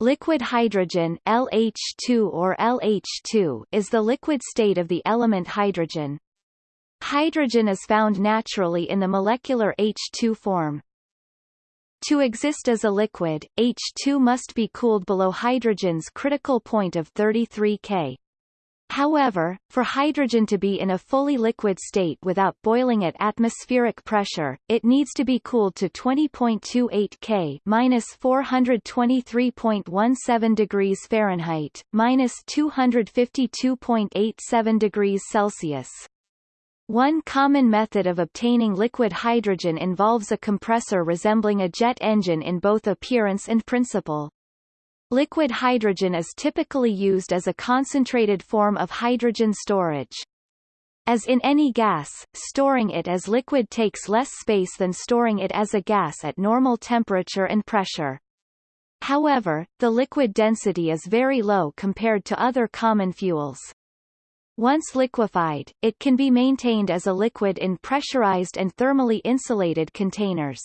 Liquid hydrogen LH2 or LH2 is the liquid state of the element hydrogen. Hydrogen is found naturally in the molecular H2 form. To exist as a liquid, H2 must be cooled below hydrogen's critical point of 33 K. However, for hydrogen to be in a fully liquid state without boiling at atmospheric pressure, it needs to be cooled to 20.28 K minus 423.17 degrees Fahrenheit, minus 252.87 degrees Celsius. One common method of obtaining liquid hydrogen involves a compressor resembling a jet engine in both appearance and principle. Liquid hydrogen is typically used as a concentrated form of hydrogen storage. As in any gas, storing it as liquid takes less space than storing it as a gas at normal temperature and pressure. However, the liquid density is very low compared to other common fuels. Once liquefied, it can be maintained as a liquid in pressurized and thermally insulated containers.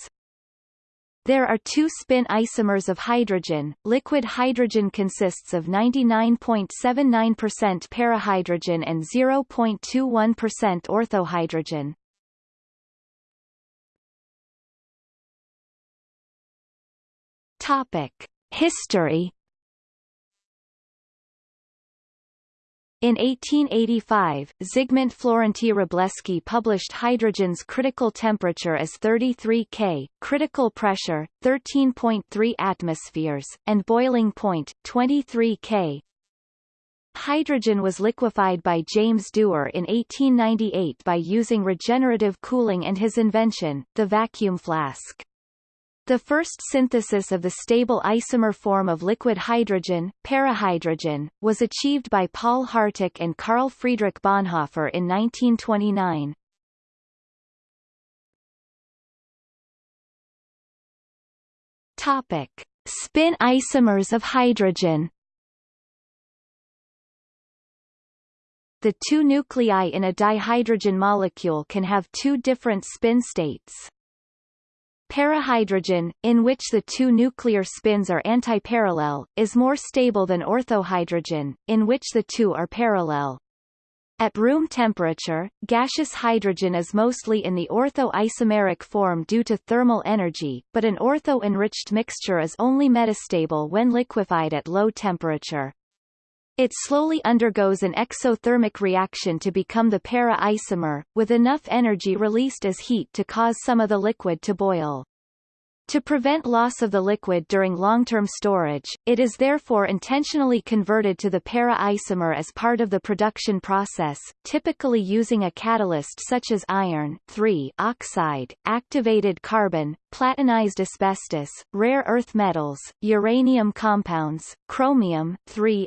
There are two spin isomers of hydrogen. Liquid hydrogen consists of 99.79% parahydrogen and 0.21% orthohydrogen. Topic: History In 1885, Zygmunt Florenty Wróblewski published hydrogen's critical temperature as 33 K, critical pressure, 13.3 atmospheres, and boiling point, 23 K. Hydrogen was liquefied by James Dewar in 1898 by using regenerative cooling and his invention, the vacuum flask. The first synthesis of the stable isomer form of liquid hydrogen, parahydrogen, was achieved by Paul Harteck and Karl Friedrich Bonhoeffer in 1929. Topic: Spin isomers of hydrogen. The two nuclei in a dihydrogen molecule can have two different spin states. Parahydrogen, in which the two nuclear spins are antiparallel, is more stable than orthohydrogen, in which the two are parallel. At room temperature, gaseous hydrogen is mostly in the ortho-isomeric form due to thermal energy, but an ortho-enriched mixture is only metastable when liquefied at low temperature. It slowly undergoes an exothermic reaction to become the para-isomer, with enough energy released as heat to cause some of the liquid to boil. To prevent loss of the liquid during long-term storage, it is therefore intentionally converted to the para-isomer as part of the production process, typically using a catalyst such as iron oxide, activated carbon, platinized asbestos, rare earth metals, uranium compounds, chromium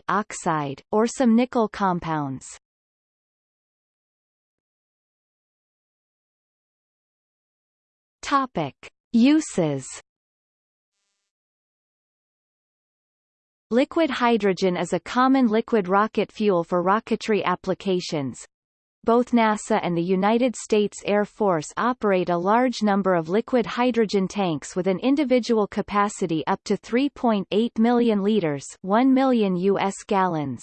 oxide, or some nickel compounds. Topic. Uses Liquid hydrogen is a common liquid rocket fuel for rocketry applications. Both NASA and the United States Air Force operate a large number of liquid hydrogen tanks with an individual capacity up to 3.8 million liters 1 million U.S. gallons.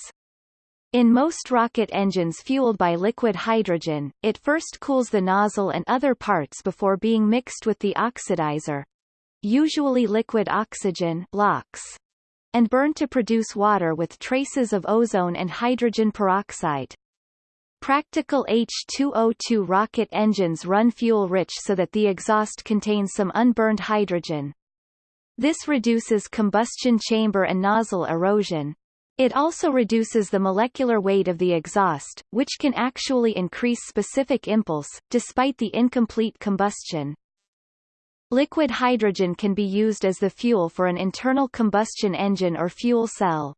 In most rocket engines fueled by liquid hydrogen, it first cools the nozzle and other parts before being mixed with the oxidizer usually liquid oxygen LOX, and burned to produce water with traces of ozone and hydrogen peroxide. Practical H2O2 rocket engines run fuel-rich so that the exhaust contains some unburned hydrogen. This reduces combustion chamber and nozzle erosion, it also reduces the molecular weight of the exhaust, which can actually increase specific impulse, despite the incomplete combustion. Liquid hydrogen can be used as the fuel for an internal combustion engine or fuel cell.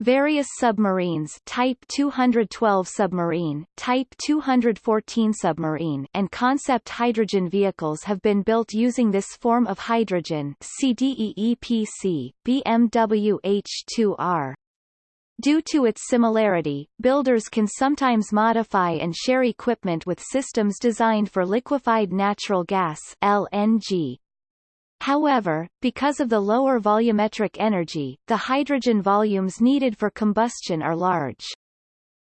Various submarines Type 212 submarine, Type 214 submarine and concept hydrogen vehicles have been built using this form of hydrogen CDEEPC, BMW H2R. Due to its similarity, builders can sometimes modify and share equipment with systems designed for liquefied natural gas LNG. However, because of the lower volumetric energy, the hydrogen volumes needed for combustion are large.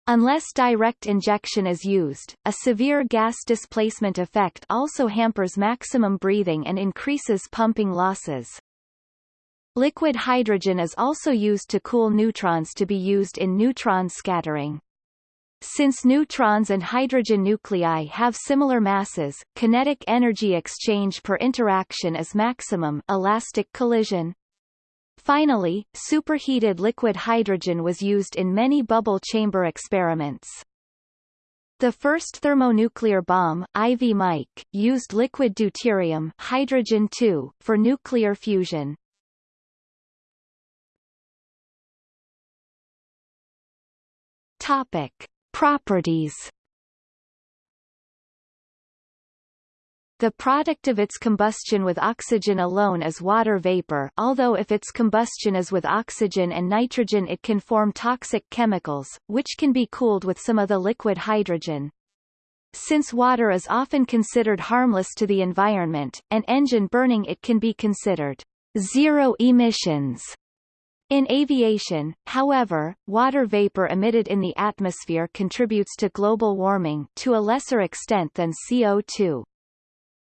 Unless direct injection is used, a severe gas displacement effect also hampers maximum breathing and increases pumping losses. Liquid hydrogen is also used to cool neutrons to be used in neutron scattering. Since neutrons and hydrogen nuclei have similar masses, kinetic energy exchange per interaction is maximum elastic collision. Finally, superheated liquid hydrogen was used in many bubble chamber experiments. The first thermonuclear bomb, Ivy Mike, used liquid deuterium hydrogen for nuclear fusion. Topic: Properties The product of its combustion with oxygen alone is water vapor although if its combustion is with oxygen and nitrogen it can form toxic chemicals, which can be cooled with some of the liquid hydrogen. Since water is often considered harmless to the environment, and engine burning it can be considered zero emissions. In aviation, however, water vapor emitted in the atmosphere contributes to global warming to a lesser extent than CO2.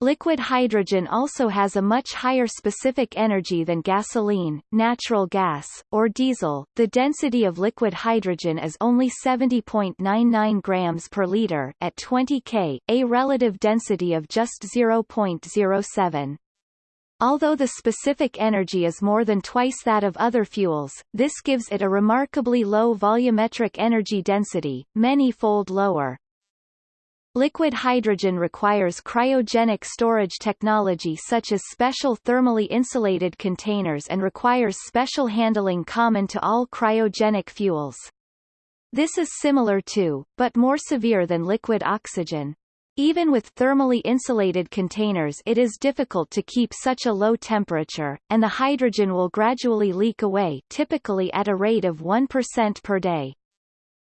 Liquid hydrogen also has a much higher specific energy than gasoline, natural gas, or diesel. The density of liquid hydrogen is only 70.99 grams per liter at 20 K, a relative density of just 0.07. Although the specific energy is more than twice that of other fuels, this gives it a remarkably low volumetric energy density, many-fold lower. Liquid hydrogen requires cryogenic storage technology such as special thermally insulated containers and requires special handling common to all cryogenic fuels. This is similar to, but more severe than liquid oxygen. Even with thermally insulated containers it is difficult to keep such a low temperature, and the hydrogen will gradually leak away typically at a rate of 1% per day.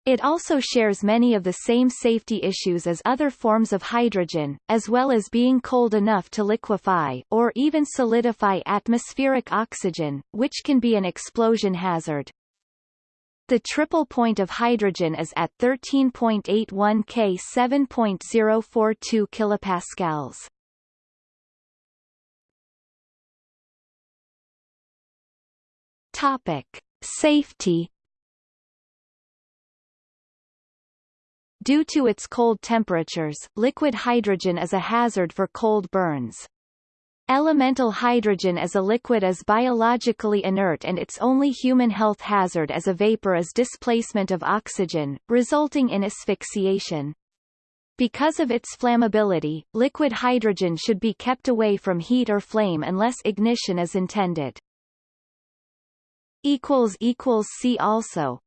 It also shares many of the same safety issues as other forms of hydrogen, as well as being cold enough to liquefy or even solidify atmospheric oxygen, which can be an explosion hazard. The triple point of hydrogen is at 13.81 K 7.042 kilopascals. Topic: Safety Due to its cold temperatures, liquid hydrogen is a hazard for cold burns. Elemental hydrogen as a liquid is biologically inert and its only human health hazard as a vapor is displacement of oxygen, resulting in asphyxiation. Because of its flammability, liquid hydrogen should be kept away from heat or flame unless ignition is intended. See also